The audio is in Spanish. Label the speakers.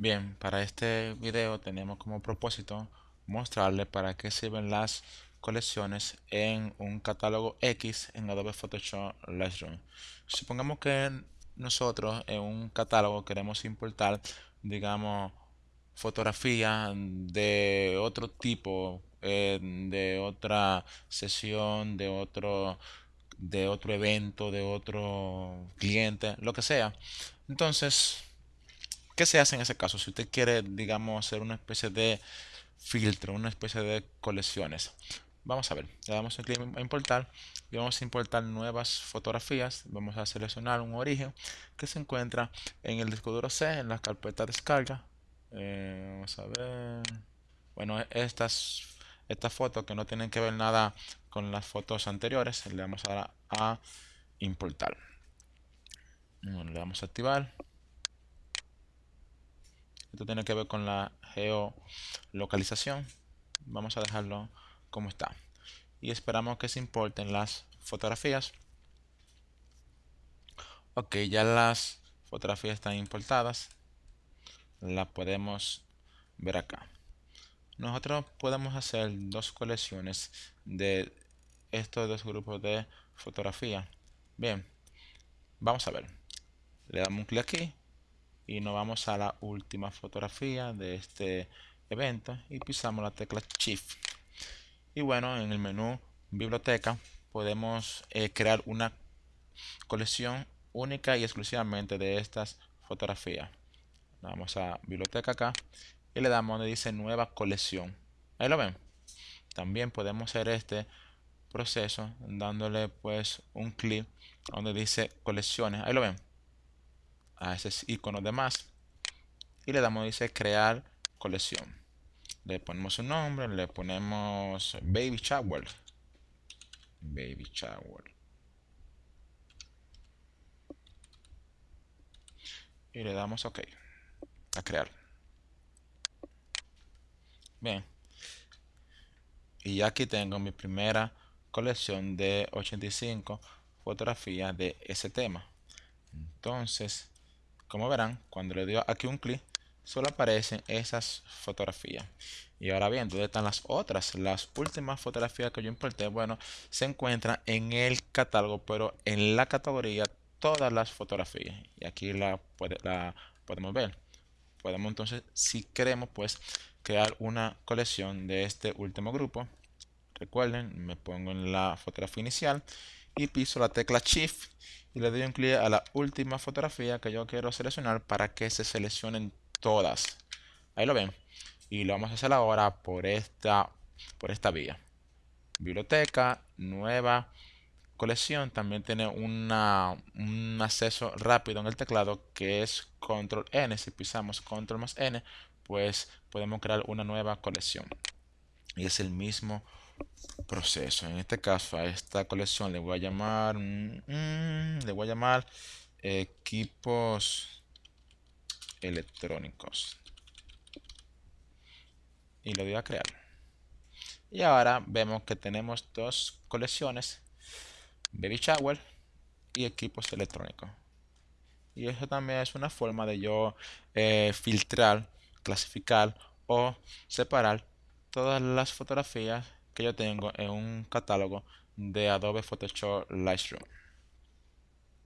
Speaker 1: Bien, para este video tenemos como propósito mostrarle para qué sirven las colecciones en un catálogo X en Adobe Photoshop Lightroom. Supongamos que nosotros en un catálogo queremos importar, digamos, fotografía de otro tipo, eh, de otra sesión, de otro, de otro evento, de otro cliente, lo que sea. Entonces, ¿qué se hace en ese caso? Si usted quiere, digamos, hacer una especie de filtro, una especie de colecciones. Vamos a ver, le damos un clic a importar y vamos a importar nuevas fotografías. Vamos a seleccionar un origen que se encuentra en el disco duro C, en la carpeta descarga. Eh, vamos a ver. Bueno, estas, estas fotos que no tienen que ver nada con las fotos anteriores, le damos ahora a importar. le damos a activar. Esto tiene que ver con la geolocalización. Vamos a dejarlo como está. Y esperamos que se importen las fotografías. Ok, ya las fotografías están importadas. Las podemos ver acá. Nosotros podemos hacer dos colecciones de estos dos grupos de fotografía. Bien, vamos a ver. Le damos un clic aquí y nos vamos a la última fotografía de este evento y pisamos la tecla Shift. Y bueno, en el menú biblioteca podemos eh, crear una colección única y exclusivamente de estas fotografías. Vamos a biblioteca acá y le damos donde dice nueva colección. Ahí lo ven. También podemos hacer este proceso dándole pues un clic donde dice colecciones. Ahí lo ven a ese icono de más. Y le damos dice crear colección. Le ponemos un nombre le ponemos baby shower. Baby shower. Y le damos ok a crear. Bien. Y aquí tengo mi primera colección de 85 fotografías de ese tema. Entonces como verán, cuando le doy aquí un clic, solo aparecen esas fotografías. Y ahora bien, ¿dónde están las otras? Las últimas fotografías que yo importé, bueno, se encuentran en el catálogo, pero en la categoría todas las fotografías. Y aquí la, podemos ver. Podemos entonces, si queremos, pues crear una colección de este último grupo. Recuerden, me pongo en la fotografía inicial y piso la tecla Shift y le doy un clic a la última fotografía que yo quiero seleccionar para que se seleccionen todas. Ahí lo ven. Y lo vamos a hacer ahora por esta, por esta vía. Biblioteca, nueva colección. También tiene un acceso rápido en el teclado que es control N. Si pisamos control más N, pues podemos crear una nueva colección. Y es el mismo proceso. En este caso a esta colección le voy a llamar, mm, mm, le voy a llamar equipos electrónicos. Y lo voy a crear. Y ahora vemos que tenemos dos colecciones, Baby Shower y equipos electrónicos. Y eso también es una forma de yo eh, filtrar, clasificar o separar todas las fotografías que yo tengo en un catálogo de Adobe Photoshop Lightroom.